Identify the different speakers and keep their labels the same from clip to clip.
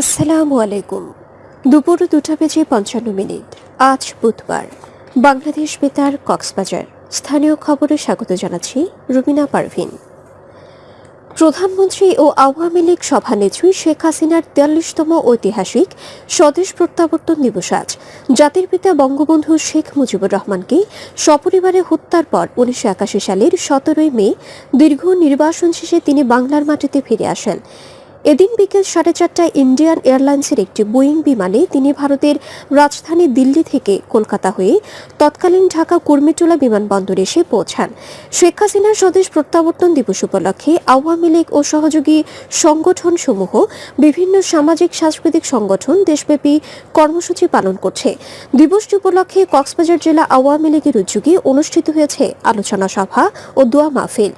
Speaker 1: আসসালামু আলাইকুম দুপুর দুটা বেজে পঞ্চান্ন মিনিট আজ বুধবার বাংলাদেশ বেতার কক্সবাজার স্থানীয় খবরে স্বাগত জানাচ্ছি রুবিনা পারভিন প্রধানমন্ত্রী ও আওয়ামী লীগ সভানেত্রী শেখ হাসিনার তেয়াল্লিশতম ঐতিহাসিক স্বদেশ প্রত্যাবর্তন দিবস আজ জাতির পিতা বঙ্গবন্ধু শেখ মুজিবুর রহমানকে সপরিবারে হত্যার পর উনিশশো একাশি সালের সতেরোই মে দীর্ঘ নির্বাসন শেষে তিনি বাংলার মাটিতে ফিরে আসেন এদিন বিকেল সাড়ে চারটায় ইন্ডিয়ান এয়ারলাইন্সের একটি বোয়িং বিমানে তিনি ভারতের রাজধানী দিল্লি থেকে কলকাতা হয়ে তৎকালীন ঢাকা কুর্মিটোলা বিমানবন্দরে এসে পৌঁছান শেখ হাসিনার স্বদেশ প্রত্যাবর্তন দিবস উপলক্ষে আওয়ামী লীগ ও সহযোগী সংগঠন সমূহ বিভিন্ন সামাজিক সাংস্কৃতিক সংগঠন দেশব্যাপী কর্মসূচি পালন করছে দিবসটি উপলক্ষে কক্সবাজার জেলা আওয়ামী লীগের উদ্যোগে অনুষ্ঠিত হয়েছে আলোচনা সভা ও দোয়া মাহফিল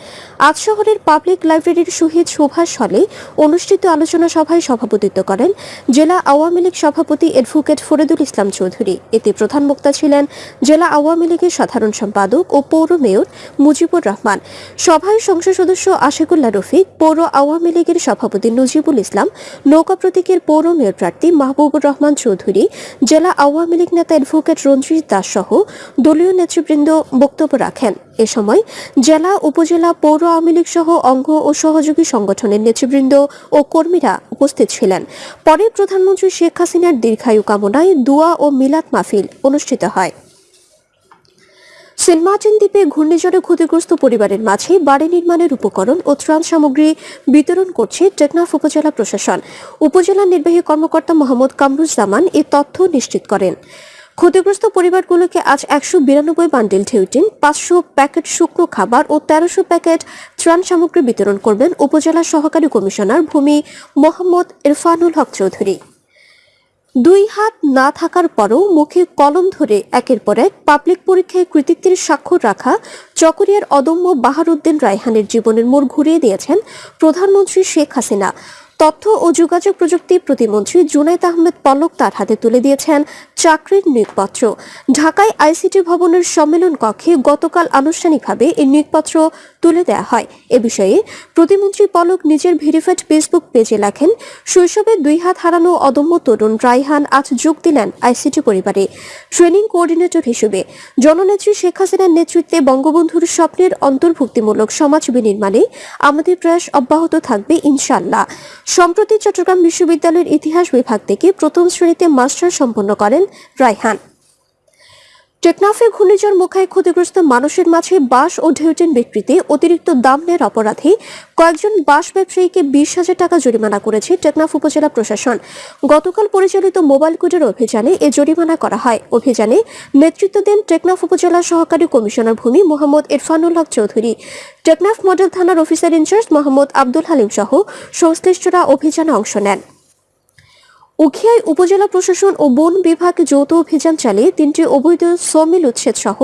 Speaker 1: আজ শহরের পাবলিক লাইব্রেরির শহীদ সুভাষ হলে অনুষ্ঠিত অনুষ্ঠিত আলোচনা সভায় সভাপতিত্ব করেন জেলা আওয়ামী লীগ সভাপতি এডভোকেট ফরিদুল ইসলাম চৌধুরী এতে প্রধান বক্তা ছিলেন জেলা আওয়ামী লীগের সাধারণ সম্পাদক ও পৌর মেয়র মুজিবুর রহমান সভায় সংসদ সদস্য আশিকুল্লাহ রফিক পৌর আওয়ামী লীগের সভাপতি নজিবুল ইসলাম নৌকা প্রতীকের পৌর মেয়র প্রার্থী মাহবুবুর রহমান চৌধুরী জেলা আওয়ামী লীগ নেতা এডভোকেট রঞ্জিত দাস সহ দলীয় নেতৃবৃন্দ বক্তব্য রাখেন এ সময় জেলা উপজেলা পৌর আওয়ামী লীগ সহ অঙ্গ ও সহযোগী সংগঠনের নেতৃবৃন্দ ও কর্মীরা উপস্থিত ছিলেন পরে প্রধানমন্ত্রী শেখ হাসিনার দীর্ঘায়ু কামনায় দোয়া ও মিলাদ মাহফিল অনুষ্ঠিত হয় সেন্টমার্টিন দ্বীপে ঘূর্ণিঝড়ে ক্ষতিগ্রস্ত পরিবারের মাঝে বাড়ি নির্মাণের উপকরণ ও ত্রাণ সামগ্রী বিতরণ করছে টেকনাফ উপজেলা প্রশাসন উপজেলা নির্বাহী কর্মকর্তা মোহাম্মদ কামরুজ্জামান এ তথ্য নিশ্চিত করেন ক্ষতিগ্রস্ত পরিবারগুলোকে আজ একশো বিরানব্বই বান্ডেল ঠেউটিন পাঁচশো প্যাকেট শুকনো খাবার ও তেরোশো প্যাকেট ত্রাণ সামগ্রী বিতরণ করবেন উপজেলা সহকারী কমিশনার ভূমি মোহাম্মদ ইরফানুল হক চৌধুরী দুই হাত না থাকার পরও মুখে কলম ধরে একের পর এক পাবলিক পরীক্ষায় কৃতিত্বের স্বাক্ষর রাখা চকরিয়ার অদম্য বাহারুদ্দিন রায়হানের জীবনের মোড় ঘুরিয়ে দিয়েছেন প্রধানমন্ত্রী শেখ হাসিনা তথ্য ও যোগাযোগ প্রযুক্তি প্রতিমন্ত্রী জুনাইদ আহমেদ পলক তার হাতে তুলে দিয়েছেন চাকরির নিয়োগপত্র ঢাকায় আইসিটি ভবনের সম্মেলন কক্ষে গতকাল আনুষ্ঠানিকভাবে এই নিয়োগপত্র তুলে দেওয়া হয় এ বিষয়ে প্রতিমন্ত্রী পলক নিজের ভেরিফাইড ফেসবুক পেজে লেখেন শৈশবে দুই হাত হারানো অদম্য তরুণ রাইহান আজ যোগ দিলেন আইসিটি পরিবারে ট্রেনিং কোঅর্ডিনেটর হিসেবে জননেত্রী শেখ হাসিনার নেতৃত্বে বঙ্গবন্ধুর স্বপ্নের অন্তর্ভুক্তিমূলক সমাজ বিনির্মাণে আমাদের প্রয়াস অব্যাহত থাকবে ইনশাল্লাহ সম্প্রতি চট্টগ্রাম বিশ্ববিদ্যালয়ের ইতিহাস বিভাগ থেকে প্রথম শ্রেণীতে মাস্টার সম্পন্ন করেন রায়হান টেকনাফে ঘূর্ণিঝড় মুখায় ক্ষতিগ্রস্ত মানুষের মাঝে বাঁশ ও ঢেউটেন বিক্রিতে অতিরিক্ত দাম নেয়ের অপরাধে কয়েকজন বাঁশ ব্যবসায়ীকে বিশ হাজার টাকা জরিমানা করেছে টেকনাফ উপজেলা প্রশাসন গতকাল পরিচালিত মোবাইল কোর্টের অভিযানে এ জরিমানা করা হয় অভিযানে নেতৃত্ব দেন টেকনাফ উপজেলা সহকারী কমিশনার ভূমি মোহাম্মদ ইরফানুল হক চৌধুরী টেকনাফ মডেল থানার অফিসার ইনচার্জ মোহাম্মদ আব্দুল হালিম সহ সংশ্লিষ্টরা অভিযানে অংশ নেন উখিয়ায় উপজেলা প্রশাসন ও বন বিভাগ যৌথ অভিযান চালিয়ে তিনটি অবৈধ সমিল উচ্ছেদ সহ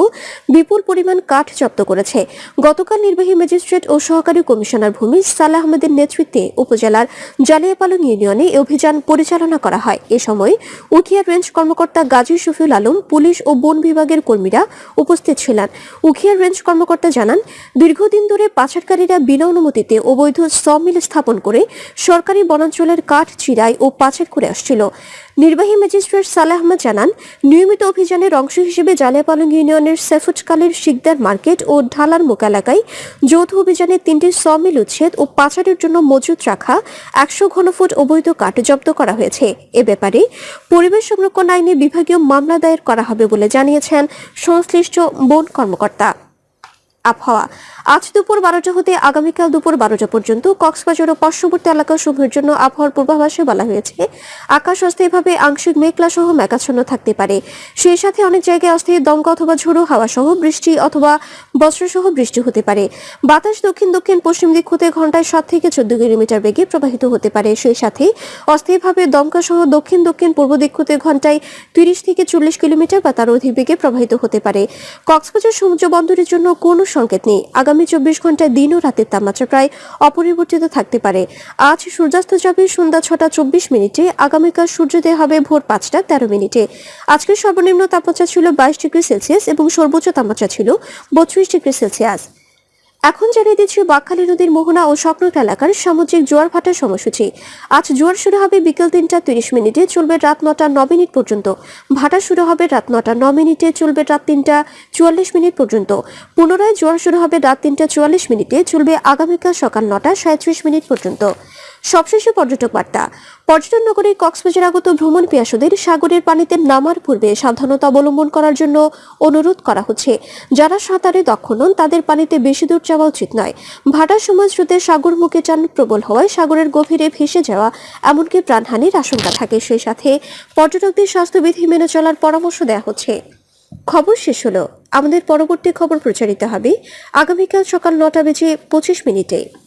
Speaker 1: বিপুল পরিমাণ কাঠ জব্দ করেছে গতকাল নির্বাহী ম্যাজিস্ট্রেট ও সহকারী কমিশনার ভূমি সালাহ আহমেদের নেতৃত্বে উপজেলার জালিয়াপালং ইউনিয়নে অভিযান পরিচালনা করা হয় এ সময় উখিয়া রেঞ্জ কর্মকর্তা গাজী শফিউল আলম পুলিশ ও বন বিভাগের কর্মীরা উপস্থিত ছিলেন উখিয়া রেঞ্জ কর্মকর্তা জানান দীর্ঘদিন ধরে পাচারকারীরা বিনা অনুমতিতে অবৈধ সমিল স্থাপন করে সরকারি বনাঞ্চলের কাঠ চিরাই ও পাচার করে আসছিল নির্বাহী ম্যাজিস্ট্রেট সালে আহমদ জানান নিয়মিত অভিযানের অংশ হিসেবে জালিয়াপালং ইউনিয়নের সেফুটকালের শিকদার মার্কেট ও ঢালার মুখ এলাকায় যৌথ অভিযানে তিনটি সমিল উচ্ছেদ ও পাচারের জন্য মজুত রাখা একশো ঘনফুট অবৈধ কাঠ জব্দ করা হয়েছে এ ব্যাপারে পরিবেশ সংরক্ষণ আইনে বিভাগীয় মামলা দায়ের করা হবে বলে জানিয়েছেন সংশ্লিষ্ট বন কর্মকর্তা আবহাওয়া আজ দুপুর বারোটা হতে আগামীকাল দুপুর বারোটা পর্যন্ত কক্সবাজার ও পার্শ্ববর্তী এলাকাসমূহের জন্য আবহাওয়ার পূর্বাভাসে বলা হয়েছে আকাশ অস্থায়ীভাবে আংশিক মেঘলা সহ মেঘাচ্ছন্ন থাকতে পারে সেই সাথে অনেক জায়গায় অস্থায়ী দমকা অথবা ঝোড়ো হাওয়া সহ বৃষ্টি অথবা সহ বৃষ্টি হতে পারে বাতাস দক্ষিণ দক্ষিণ পশ্চিম দিক হতে ঘন্টায় সাত থেকে চোদ্দ কিলোমিটার বেগে প্রবাহিত হতে পারে সেই সাথে অস্থায়ীভাবে দমকা সহ দক্ষিণ দক্ষিণ পূর্ব দিক হতে ঘন্টায় তিরিশ থেকে চল্লিশ কিলোমিটার বা তার অধিক বেগে প্রবাহিত হতে পারে কক্সবাজার সমুদ্র বন্দরের জন্য কোনো সংকেত নেই আগামী চব্বিশ ঘন্টায় দিন ও রাতের তাপমাত্রা প্রায় অপরিবর্তিত থাকতে পারে আজ সূর্যাস্ত যাবে সন্ধ্যা ছটা চব্বিশ মিনিটে আগামীকাল সূর্যোদয় হবে ভোর পাঁচটা তেরো মিনিটে আজকের সর্বনিম্ন তাপমাত্রা ছিল বাইশ ডিগ্রি সেলসিয়াস এবং সর্বোচ্চ তাপমাত্রা ছিল বত্রিশ ডিগ্রি সেলসিয়াস এখন জানিয়ে দিচ্ছি বাকখালী নদীর মোহনা ও সংলগ্ন এলাকার সামুদ্রিক জোয়ার ভাটার সময়সূচি আজ জোয়ার শুরু হবে বিকেল তিনটা তিরিশ মিনিটে চলবে রাত নটা ন মিনিট পর্যন্ত ভাটা শুরু হবে রাত নটা ন মিনিটে চলবে রাত তিনটা চুয়াল্লিশ মিনিট পর্যন্ত পুনরায় জোয়ার শুরু হবে রাত তিনটা চুয়াল্লিশ মিনিটে চলবে আগামীকাল সকাল নটা সাঁত্রিশ মিনিট পর্যন্ত সবশেষে পর্যটক বার্তা পর্যটন নগরে কক্সবাজার আগত ভ্রমণ পিয়াসুদের সাগরের পানিতে নামার পূর্বে সাবধানতা অবলম্বন করার জন্য অনুরোধ করা হচ্ছে যারা সাঁতারে দক্ষ নন তাদের পানিতে বেশি দূর যাওয়া উচিত নয় ভাটার সময় স্রোতে সাগর মুখে চান প্রবল হওয়ায় সাগরের গভীরে ভেসে যাওয়া এমনকি প্রাণহানির আশঙ্কা থাকে সেই সাথে পর্যটকদের স্বাস্থ্যবিধি মেনে চলার পরামর্শ দেওয়া হচ্ছে খবর শেষ হলো আমাদের পরবর্তী খবর প্রচারিত হবে আগামীকাল সকাল নটা বেজে পঁচিশ মিনিটে